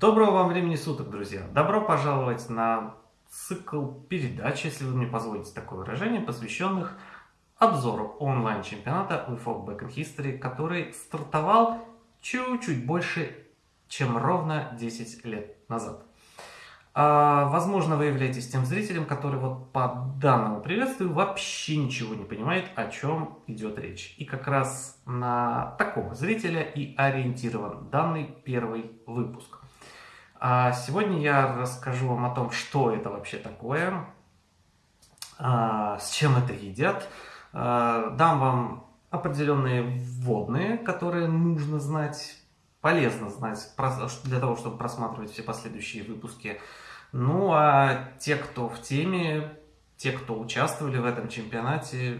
Доброго вам времени суток, друзья! Добро пожаловать на цикл передач, если вы мне позволите такое выражение, посвященных обзору онлайн-чемпионата WeFog Back in History, который стартовал чуть-чуть больше, чем ровно 10 лет назад. А, возможно, вы являетесь тем зрителем, который вот по данному приветствию вообще ничего не понимает, о чем идет речь. И как раз на такого зрителя и ориентирован данный первый выпуск. А сегодня я расскажу вам о том, что это вообще такое, а, с чем это едят, а, дам вам определенные вводные, которые нужно знать, полезно знать для того, чтобы просматривать все последующие выпуски. Ну а те, кто в теме, те, кто участвовали в этом чемпионате,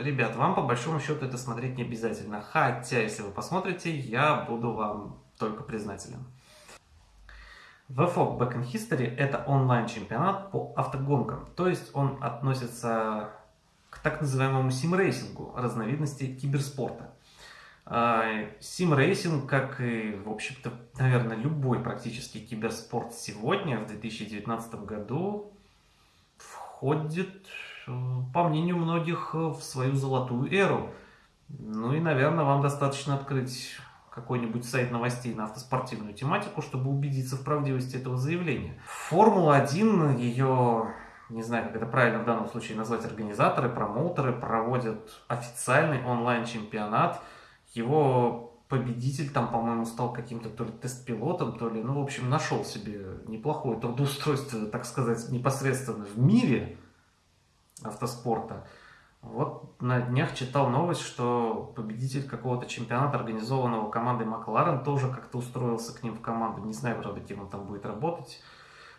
ребят, вам по большому счету это смотреть не обязательно. Хотя, если вы посмотрите, я буду вам только признателен. VFOG Back in History – это онлайн-чемпионат по автогонкам, то есть он относится к так называемому сим-рейсингу, разновидности киберспорта. А, сим-рейсинг, как и, в общем-то, наверное, любой практически киберспорт сегодня, в 2019 году, входит, по мнению многих, в свою золотую эру. Ну и, наверное, вам достаточно открыть какой-нибудь сайт новостей на автоспортивную тематику, чтобы убедиться в правдивости этого заявления. Формула-1, ее не знаю, как это правильно в данном случае назвать, организаторы, промоутеры проводят официальный онлайн-чемпионат – его победитель там, по-моему, стал каким-то то ли тест-пилотом, то ли, ну, в общем, нашел себе неплохое трудоустройство, так сказать, непосредственно в мире автоспорта. Вот на днях читал новость, что победитель какого-то чемпионата, организованного командой Макларен, тоже как-то устроился к ним в команду. Не знаю, правда, кем он там будет работать.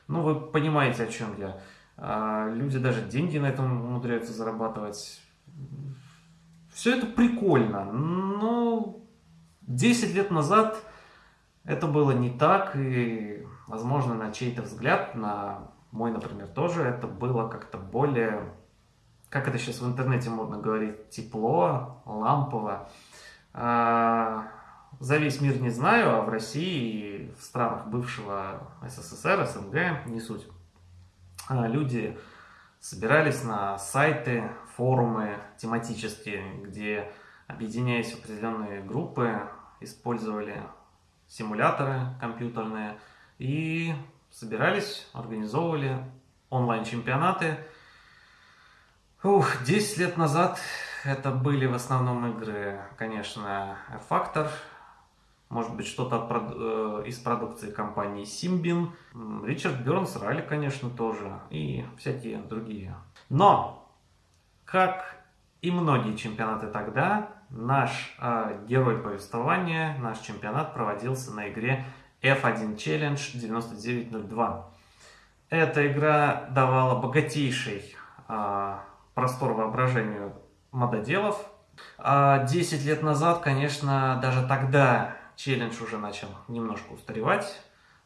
Ну, вы понимаете, о чем я. А, люди даже деньги на этом умудряются зарабатывать. Все это прикольно, но 10 лет назад это было не так, и, возможно, на чей-то взгляд, на мой, например, тоже, это было как-то более, как это сейчас в интернете модно говорить, тепло, лампово. А, за весь мир не знаю, а в России и в странах бывшего СССР, СНГ, не суть, а, люди собирались на сайты, форумы тематические, где, объединяясь в определенные группы, использовали симуляторы компьютерные и собирались, организовывали онлайн-чемпионаты. Ух, 10 лет назад это были в основном игры, конечно, R-Factor, может быть, что-то э, из продукции компании Symbian. Ричард Бернс, Ралли, конечно, тоже, и всякие другие. Но, как и многие чемпионаты тогда, наш э, герой повествования, наш чемпионат проводился на игре F1 Challenge 9902. Эта игра давала богатейший э, простор воображению мододелов. 10 а лет назад, конечно, даже тогда челлендж уже начал немножко устаревать,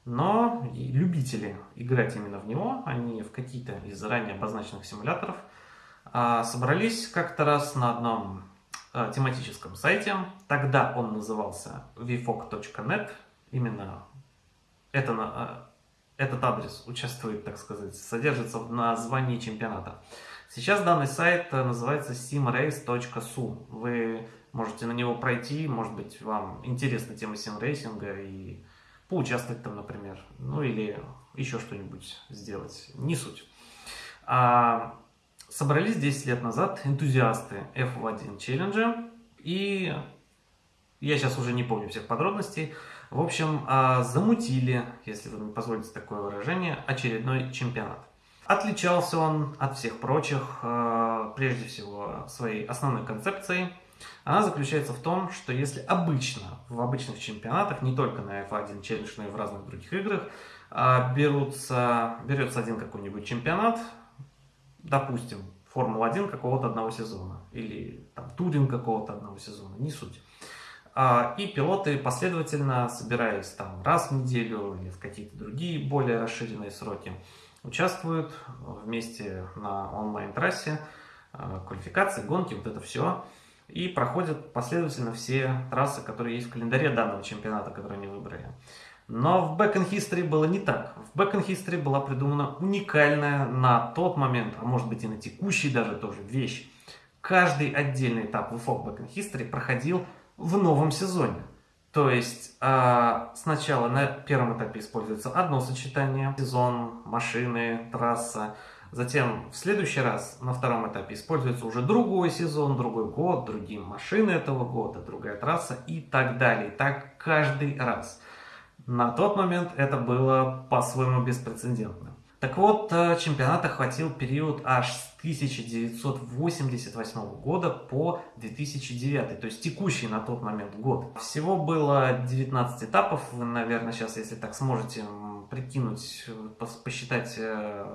но любители играть именно в него, а не в какие-то из заранее обозначенных симуляторов, а, собрались как-то раз на одном а, тематическом сайте. Тогда он назывался vfog.net. Именно это, а, этот адрес участвует, так сказать, содержится в названии чемпионата. Сейчас данный сайт называется simrace.su. Вы Можете на него пройти, может быть, вам интересна тема симрейсинга и поучаствовать там, например. Ну или еще что-нибудь сделать. Не суть. А, собрались 10 лет назад энтузиасты F1 челленджа. И я сейчас уже не помню всех подробностей. В общем, а, замутили, если вы мне позволите такое выражение, очередной чемпионат. Отличался он от всех прочих, а, прежде всего, своей основной концепцией – она заключается в том, что если обычно, в обычных чемпионатах, не только на F1 Challenge, но и в разных других играх, а, берутся, берется один какой-нибудь чемпионат, допустим, Формула-1 какого-то одного сезона, или там Турин какого-то одного сезона, не суть. А, и пилоты последовательно, собираясь там раз в неделю или в какие-то другие более расширенные сроки, участвуют вместе на онлайн-трассе, а, квалификации, гонки, вот это все – и проходят последовательно все трассы, которые есть в календаре данного чемпионата, который они выбрали. Но в Back in History было не так. В Back in History была придумана уникальная на тот момент, а может быть и на текущий даже тоже вещь. Каждый отдельный этап в Back in History проходил в новом сезоне. То есть э, сначала на первом этапе используется одно сочетание, сезон, машины, трасса. Затем в следующий раз на втором этапе используется уже другой сезон, другой год, другие машины этого года, другая трасса и так далее. Так каждый раз. На тот момент это было по-своему беспрецедентно. Так вот, э, чемпионат охватил период аж с 1988 года по 2009, то есть текущий на тот момент год. Всего было 19 этапов, вы, наверное, сейчас, если так сможете прикинуть, посчитать, э,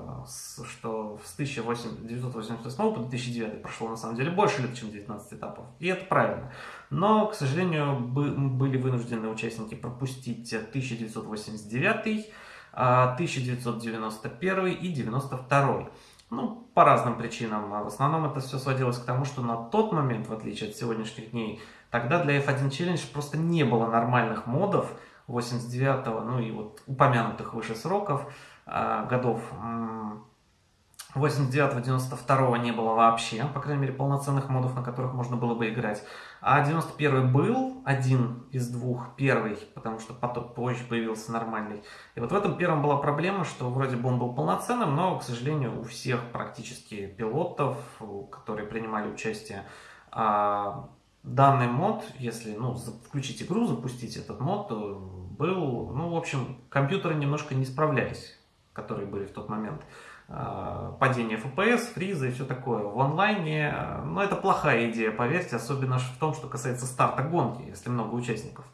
что с 1988 по 2009 прошло на самом деле больше лет, чем 19 этапов. И это правильно. Но, к сожалению, были вынуждены участники пропустить 1989 1991 и 92. Ну, по разным причинам. А в основном это все сводилось к тому, что на тот момент, в отличие от сегодняшних дней, тогда для F1 Challenge просто не было нормальных модов 89-го, ну и вот упомянутых выше сроков, э, годов. 89-92 не было вообще, по крайней мере, полноценных модов, на которых можно было бы играть. А 91 был один из двух, первый, потому что потом позже появился нормальный. И вот в этом первом была проблема, что вроде бы он был полноценным, но, к сожалению, у всех практически пилотов, которые принимали участие, а, данный мод, если ну, включить игру, запустить этот мод, был, ну, в общем, компьютеры немножко не справлялись, которые были в тот момент. Э, падение FPS, фриза и все такое. В онлайне, ну это плохая идея, поверьте, особенно в том, что касается старта гонки, если много участников.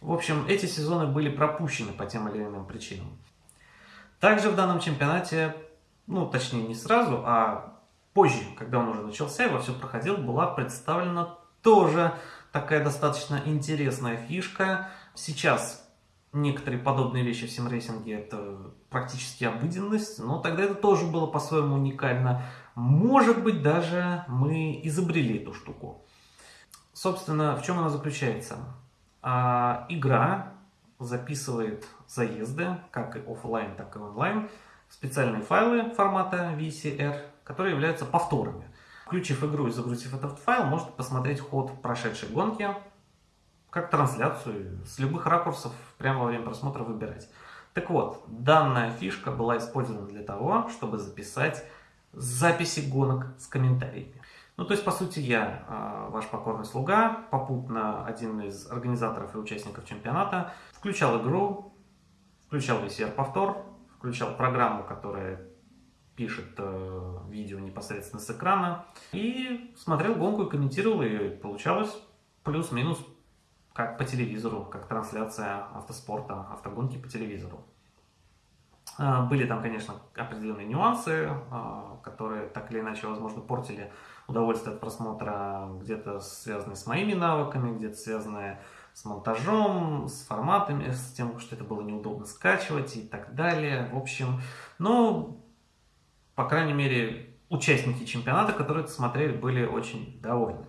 В общем, эти сезоны были пропущены по тем или иным причинам. Также в данном чемпионате, ну точнее не сразу, а позже, когда он уже начался и во все проходил, была представлена тоже такая достаточно интересная фишка. Сейчас некоторые подобные вещи в симрейсинге это практически обыденность, но тогда это тоже было по-своему уникально. Может быть, даже мы изобрели эту штуку. Собственно, в чем она заключается? А, игра записывает заезды, как и офлайн, так и онлайн, в специальные файлы формата VCR, которые являются повторами. Включив игру и загрузив этот файл, можете посмотреть ход прошедшей гонки, как трансляцию, с любых ракурсов прямо во время просмотра выбирать. Так вот, данная фишка была использована для того, чтобы записать записи гонок с комментариями. Ну, то есть, по сути, я, а, ваш покорный слуга, попутно один из организаторов и участников чемпионата, включал игру, включал VCR-повтор, включал программу, которая пишет э, видео непосредственно с экрана, и смотрел гонку и комментировал, и получалось плюс-минус как по телевизору, как трансляция автоспорта, автогонки по телевизору. А, были там, конечно, определенные нюансы, а, которые так или иначе, возможно, портили удовольствие от просмотра, где-то связанные с моими навыками, где-то связанные с монтажом, с форматами, с тем, что это было неудобно скачивать и так далее. В общем, ну, по крайней мере, участники чемпионата, которые это смотрели, были очень довольны.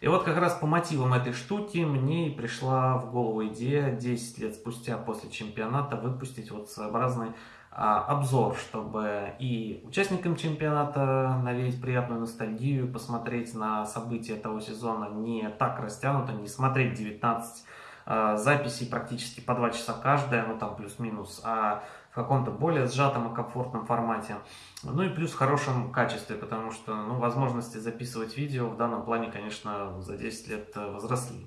И вот как раз по мотивам этой штуки мне и пришла в голову идея 10 лет спустя после чемпионата выпустить вот своеобразный а, обзор, чтобы и участникам чемпионата навеять приятную ностальгию, посмотреть на события того сезона не так растянуто, не смотреть 19 а, записей практически по 2 часа каждая, ну там плюс-минус, а в каком-то более сжатом и комфортном формате. Ну и плюс в хорошем качестве, потому что ну, возможности записывать видео в данном плане, конечно, за 10 лет э, возросли.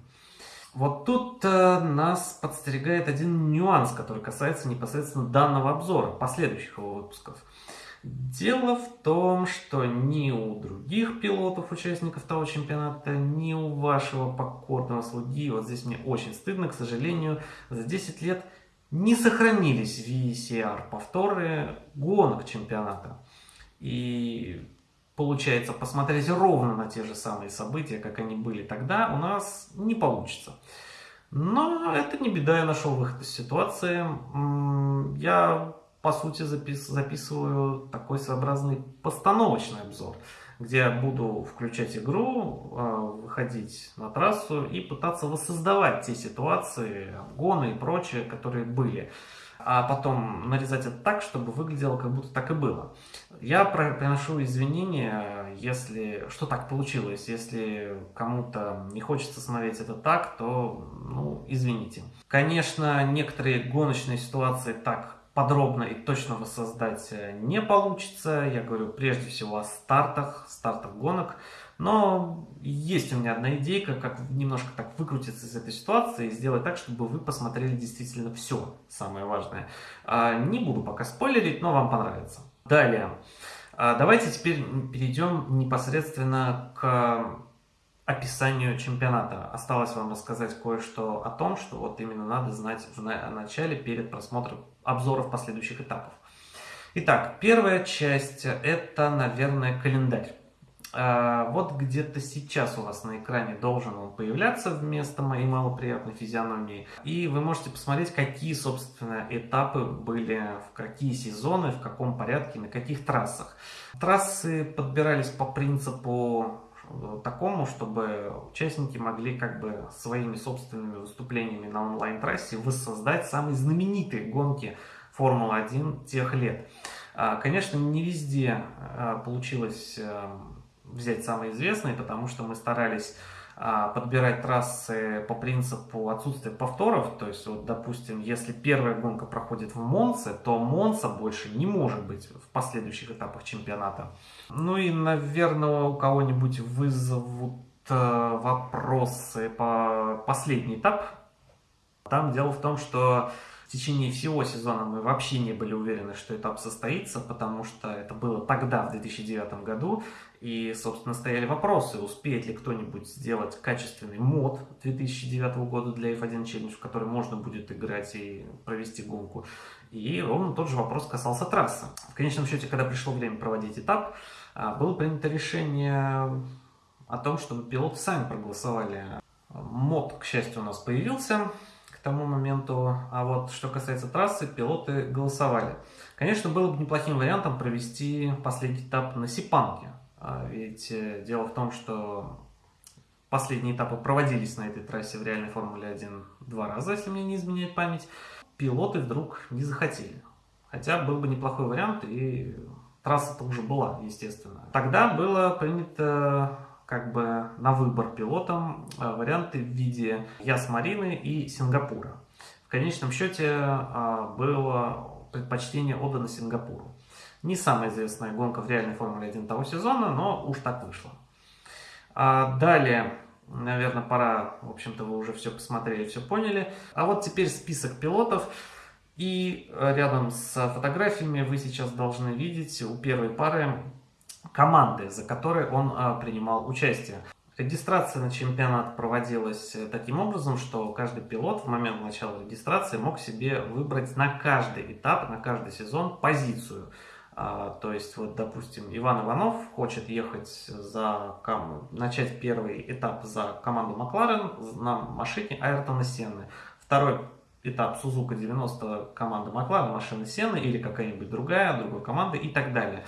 Вот тут э, нас подстерегает один нюанс, который касается непосредственно данного обзора, последующих его выпусков. Дело в том, что ни у других пилотов, участников того чемпионата, ни у вашего покорного слуги, вот здесь мне очень стыдно, к сожалению, за 10 лет не сохранились VCR повторы гонок чемпионата. И получается, посмотреть ровно на те же самые события, как они были тогда, у нас не получится. Но это не беда, я нашел выход из ситуации. Я, по сути, запис, записываю такой своеобразный постановочный обзор, где буду включать игру, а, выходить на трассу и пытаться воссоздавать те ситуации, обгоны и прочее, которые были а потом нарезать это так, чтобы выглядело, как будто так и было. Я приношу извинения, если что так получилось. Если кому-то не хочется смотреть это так, то, ну, извините. Конечно, некоторые гоночные ситуации так подробно и точно воссоздать э, не получится. Я говорю прежде всего о стартах, стартах гонок. Но есть у меня одна идейка, как немножко так выкрутиться из этой ситуации и сделать так, чтобы вы посмотрели действительно все самое важное. А, не буду пока спойлерить, но вам понравится. Далее. А, давайте теперь перейдем непосредственно к описанию чемпионата. Осталось вам рассказать кое-что о том, что вот именно надо знать в начале перед просмотром обзоров последующих этапов. Итак, первая часть это, наверное, календарь. А, вот где-то сейчас у вас на экране должен он появляться вместо моей малоприятной физиономии. И вы можете посмотреть, какие, собственно, этапы были, в какие сезоны, в каком порядке, на каких трассах. Трассы подбирались по принципу такому, чтобы участники могли как бы своими собственными выступлениями на онлайн-трассе воссоздать самые знаменитые гонки Формулы-1 тех лет. А, конечно, не везде а, получилось эм, взять самые известные, потому что мы старались подбирать трассы по принципу отсутствия повторов. То есть, вот, допустим, если первая гонка проходит в Монце, то Монца больше не может быть в последующих этапах чемпионата. Ну и, наверное, у кого-нибудь вызовут э, вопросы по последний этап. Там дело в том, что в течение всего сезона мы вообще не были уверены, что этап состоится, потому что это было тогда, в 2009 году, и, собственно, стояли вопросы, успеет ли кто-нибудь сделать качественный мод 2009 года для F1 Challenge, в который можно будет играть и провести гонку. И ровно тот же вопрос касался трассы. В конечном счете, когда пришло время проводить этап, а, было принято решение о том, чтобы пилоты сами проголосовали. Мод, к счастью, у нас появился, тому моменту. А вот что касается трассы, пилоты голосовали. Конечно, было бы неплохим вариантом провести последний этап на Сипанке. А ведь э, дело в том, что последние этапы проводились на этой трассе в реальной Формуле 1 два раза, если мне не изменяет память. Пилоты вдруг не захотели. Хотя был бы неплохой вариант, и трасса-то уже была, естественно. Тогда было принято как бы на выбор пилотам э, варианты в виде Яс-Марины и Сингапура. В конечном счете э, было предпочтение отдано Сингапуру. Не самая известная гонка в реальной Формуле 1 того сезона, но уж так вышло. А далее, наверное, пора, в общем-то, вы уже все посмотрели, все поняли. А вот теперь список пилотов. И рядом с фотографиями вы сейчас должны видеть у первой пары команды, за которой он а, принимал участие. Регистрация на чемпионат проводилась э, таким образом, что каждый пилот в момент начала регистрации мог себе выбрать на каждый этап, на каждый сезон позицию. А, то есть, вот, допустим, Иван Иванов хочет ехать за, начать первый этап за команду Макларен на машине Айртона Сенны. Второй этап Сузука 90 команда Макларен, машины Сенны или какая-нибудь другая, другой команды и так далее.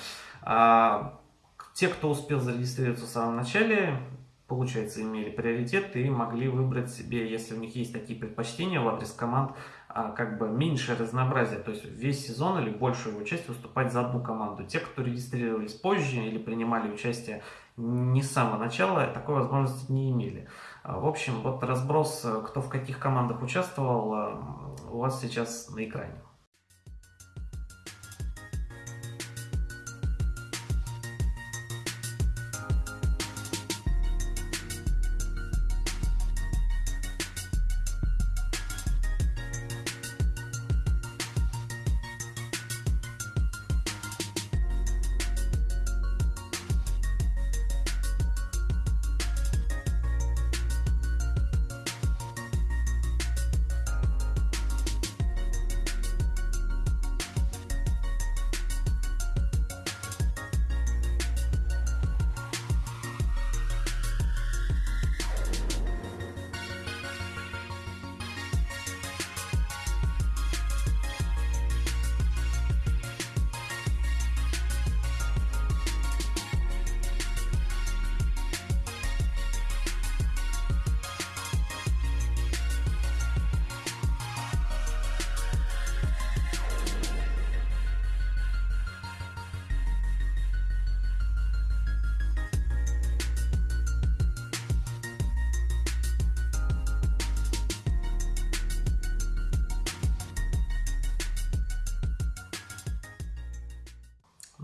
Те, кто успел зарегистрироваться в самом начале, получается, имели приоритет и могли выбрать себе, если у них есть такие предпочтения в адрес команд, а, как бы меньше разнообразия, то есть весь сезон или большую его часть выступать за одну команду. Те, кто регистрировались позже или принимали участие не с самого начала, такой возможности не имели. А, в общем, вот разброс, кто в каких командах участвовал, а, у вас сейчас на экране.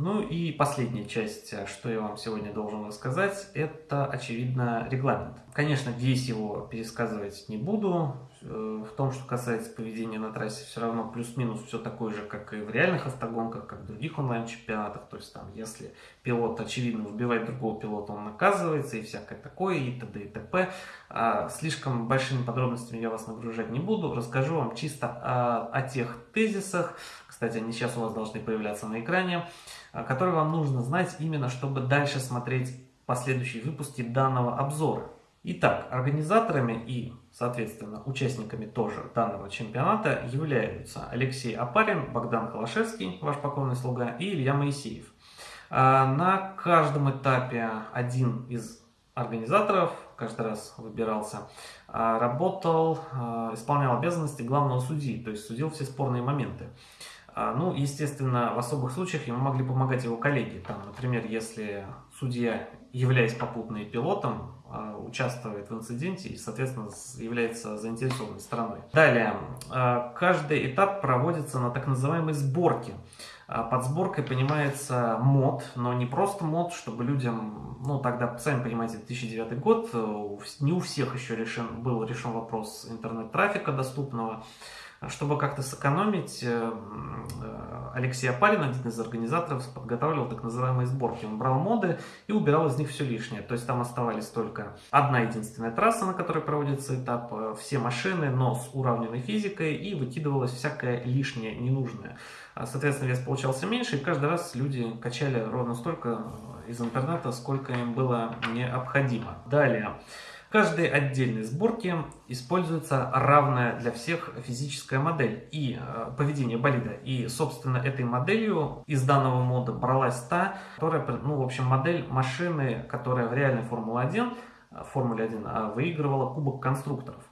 Ну и последняя часть, что я вам сегодня должен рассказать, это, очевидно, регламент. Конечно, весь его пересказывать не буду. Э, в том, что касается поведения на трассе, все равно плюс-минус все такое же, как и в реальных автогонках, как в других онлайн-чемпионатах. То есть там, если пилот, очевидно, вбивает другого пилота, он наказывается и всякое такое, и т.д. и т.п. А слишком большими подробностями я вас нагружать не буду. Расскажу вам чисто о, о тех тезисах, кстати, они сейчас у вас должны появляться на экране, которые вам нужно знать именно, чтобы дальше смотреть последующие выпуски данного обзора. Итак, организаторами и, соответственно, участниками тоже данного чемпионата являются Алексей Апарин, Богдан Холошевский, ваш покорный слуга, и Илья Моисеев. А, на каждом этапе один из организаторов, каждый раз выбирался, а, работал, а, исполнял обязанности главного судьи, то есть судил все спорные моменты. Ну, естественно, в особых случаях ему могли помогать его коллеги. Там, например, если судья, являясь попутно и пилотом, участвует в инциденте и, соответственно, является заинтересованной стороной. Далее, а, каждый этап проводится на так называемой сборке. А, под сборкой понимается мод, но не просто мод, чтобы людям, ну тогда, сами понимаете, 2009 год, э, не у всех еще решен, был решен вопрос интернет-трафика доступного. Чтобы как-то сэкономить, э, э, Алексей Апарин, один из организаторов, подготавливал так называемые сборки. Он брал моды и убирал из них все лишнее. То есть там оставались только одна единственная трасса, на которой проводится этап, э, все машины, но с уравненной физикой и выкидывалось всякое лишнее, ненужное. А, соответственно, вес получался меньше, и каждый раз люди качали ровно столько из интернета, сколько им было необходимо. Далее. В каждой отдельной сборке используется равная для всех физическая модель и э, поведение болида. И, собственно, этой моделью из данного мода бралась та, которая, ну, в общем, модель машины, которая в реальной Формуле-1 Формуле 1 а выигрывала Кубок конструкторов.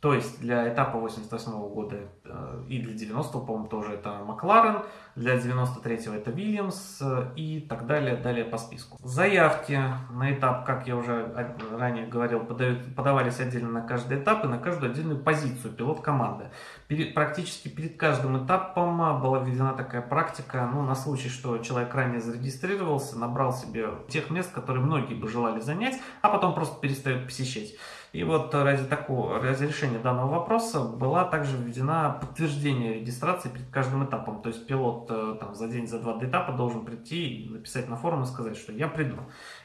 То есть для этапа 88 -го года э, и для 90 по-моему, тоже это Макларен, для 93-го это Вильямс э, и так далее, далее по списку. Заявки на этап, как я уже ранее говорил, подавались отдельно на каждый этап и на каждую отдельную позицию пилот команды. Перед, практически перед каждым этапом была введена такая практика, ну, на случай, что человек ранее зарегистрировался, набрал себе тех мест, которые многие бы желали занять, а потом просто перестают посещать. И вот ради такого, ради решения данного вопроса была также введена подтверждение регистрации перед каждым этапом. То есть пилот э, там, за день, за два до этапа должен прийти и написать на форум и сказать, что я приду.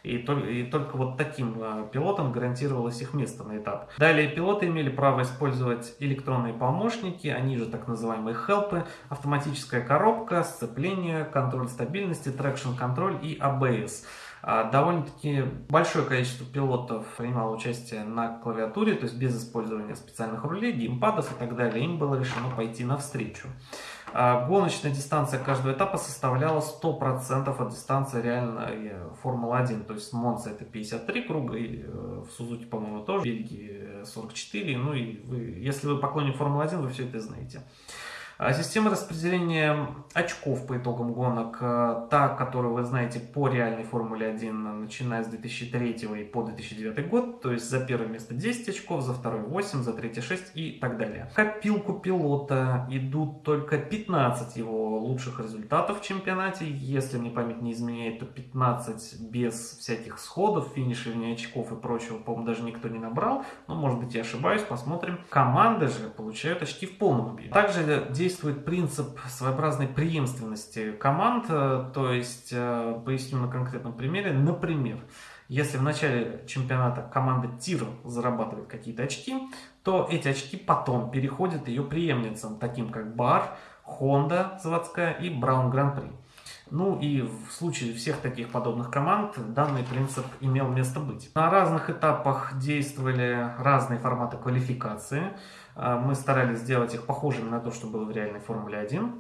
И, только, и только вот таким э, пилотам гарантировалось их место на этап. Далее пилоты имели право использовать электронные помощники, они же так называемые хелпы, автоматическая коробка, сцепление, контроль стабильности, traction control и ABS. А довольно-таки большое количество пилотов принимало участие на клавиатуре, то есть без использования специальных рулей, геймпадов и так далее. Им было решено пойти навстречу. А гоночная дистанция каждого этапа составляла 100% от дистанции реальной Формулы-1. То есть Монца это 53 круга, и э, в Сузуки, по-моему, тоже, в Бельгии 44. Ну и вы, если вы поклонник Формулы-1, вы все это знаете. А система распределения очков по итогам гонок, э, та, которую вы знаете по реальной Формуле 1, начиная с 2003 и по 2009 год, то есть за первое место 10 очков, за второе 8, за третье 6 и так далее. В копилку пилота идут только 15 его лучших результатов в чемпионате, если мне память не изменяет, то 15 без всяких сходов, финиширования очков и прочего, по-моему, даже никто не набрал, но может быть я ошибаюсь, посмотрим. Команды же получают очки в полном объеме. Также 10 действует принцип своеобразной преемственности команд, э, то есть, э, поясню на конкретном примере, например, если в начале чемпионата команда Тир зарабатывает какие-то очки, то эти очки потом переходят ее преемницам, таким как Бар, Honda заводская и Браун Гран-при. Ну и в случае всех таких подобных команд данный принцип имел место быть. На разных этапах действовали разные форматы квалификации. А, мы старались сделать их похожими на то, что было в реальной Формуле 1.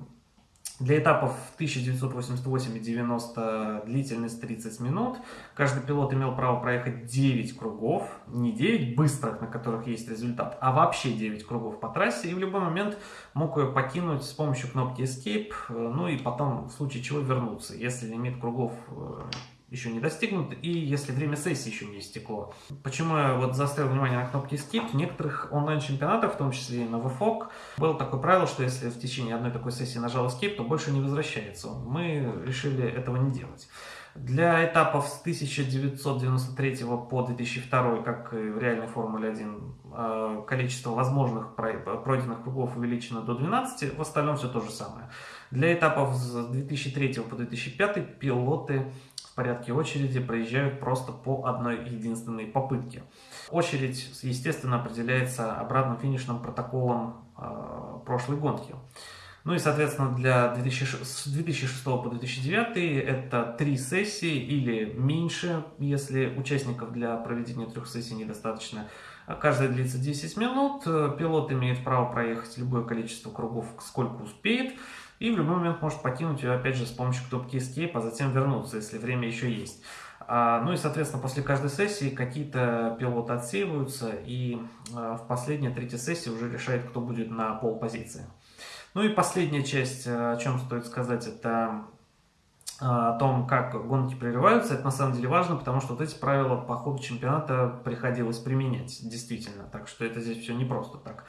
Для этапов 1988 и 90 длительность 30 минут. Каждый пилот имел право проехать 9 кругов. Не 9 быстрых, на которых есть результат, а вообще 9 кругов по трассе. И в любой момент мог ее покинуть с помощью кнопки Escape. Ну и потом, в случае чего, вернуться. Если лимит кругов э, еще не достигнут, и если время сессии еще не истекло. Почему я вот заострил внимание на кнопке Skip? В некоторых онлайн-чемпионатах, в том числе и на VFOG, было такое правило, что если в течение одной такой сессии нажал Skip, то больше не возвращается. Мы решили этого не делать. Для этапов с 1993 по 2002, как и в реальной Формуле 1, э, количество возможных пройденных кругов увеличено до 12, в остальном все то же самое. Для этапов с 2003 по 2005 пилоты в порядке очереди проезжают просто по одной единственной попытке. Очередь, естественно, определяется обратным финишным протоколом э, прошлой гонки. Ну и, соответственно, для 2006, с 2006 по 2009 это три сессии или меньше, если участников для проведения трех сессий недостаточно. Каждая длится 10 минут, пилот имеет право проехать любое количество кругов, сколько успеет, и в любой момент может покинуть ее, опять же, с помощью кнопки Escape, а затем вернуться, если время еще есть. А, ну и, соответственно, после каждой сессии какие-то пилоты отсеиваются, и а, в последней, третьей сессии уже решает, кто будет на пол позиции. Ну и последняя часть, э, о чем стоит сказать, это э, о том, как гонки прерываются, это на самом деле важно, потому что вот эти правила по ходу чемпионата приходилось применять, действительно, так что это здесь все не просто так.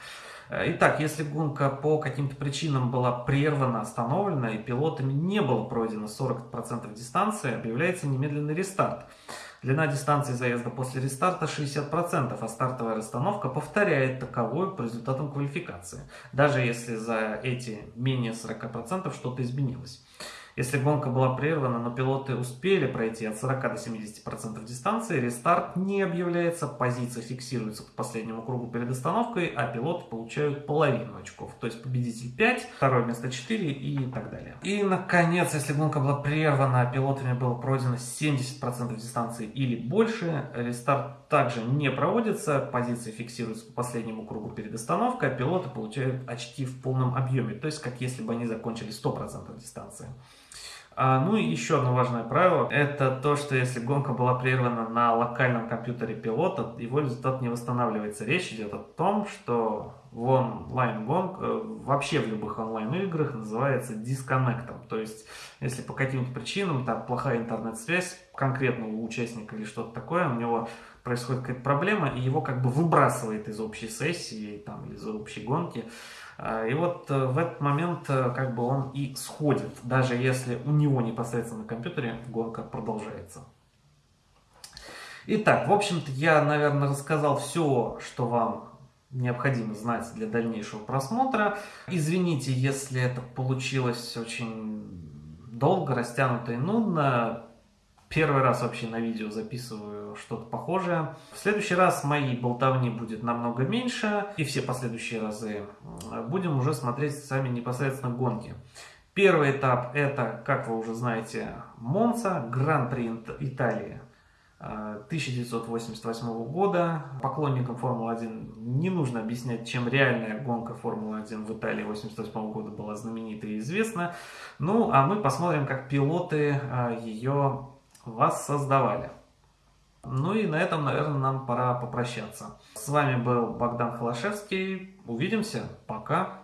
Итак, если гонка по каким-то причинам была прервана, остановлена и пилотами не было пройдено 40% дистанции, объявляется немедленный рестарт. Длина дистанции заезда после рестарта 60%, а стартовая расстановка повторяет таковую по результатам квалификации, даже если за эти менее 40% что-то изменилось. Если гонка была прервана, но пилоты успели пройти от 40 до 70% дистанции, рестарт не объявляется, позиция фиксируется по последнему кругу перед остановкой, а пилоты получают половину очков. То есть победитель 5, второе место 4 и так далее. И, наконец, если гонка была прервана, а пилотами было пройдено 70% дистанции или больше, рестарт также не проводится, позиция фиксируется по последнему кругу перед остановкой, а пилоты получают очки в полном объеме, то есть как если бы они закончили 100% дистанции. А, ну и еще одно важное правило, это то, что если гонка была прервана на локальном компьютере пилота, его результат не восстанавливается. Речь идет о том, что в онлайн гонк, э, вообще в любых онлайн играх называется дисконнектом. То есть, если по каким-то причинам, там плохая интернет-связь конкретного участника или что-то такое, у него происходит какая-то проблема, и его как бы выбрасывает из общей сессии там, или из общей гонки. А, и вот э, в этот момент э, как бы он и сходит, даже если у него непосредственно на компьютере гонка продолжается. Итак, в общем-то я, наверное, рассказал все, что вам необходимо знать для дальнейшего просмотра. Извините, если это получилось очень долго, растянуто и нудно. Первый раз вообще на видео записываю что-то похожее. В следующий раз моей болтовни будет намного меньше, и все последующие разы будем уже смотреть сами непосредственно гонки. Первый этап это, как вы уже знаете, Монца, Гран-при Италии 1988 э, года. Поклонникам Формулы-1 не нужно объяснять, чем реальная гонка Формулы-1 в Италии 1988 года была знаменита и известна. Ну, а мы посмотрим, как пилоты э, вас создавали. Ну и на этом, наверное, нам пора попрощаться. С вами был Богдан Холошевский. Увидимся. Пока.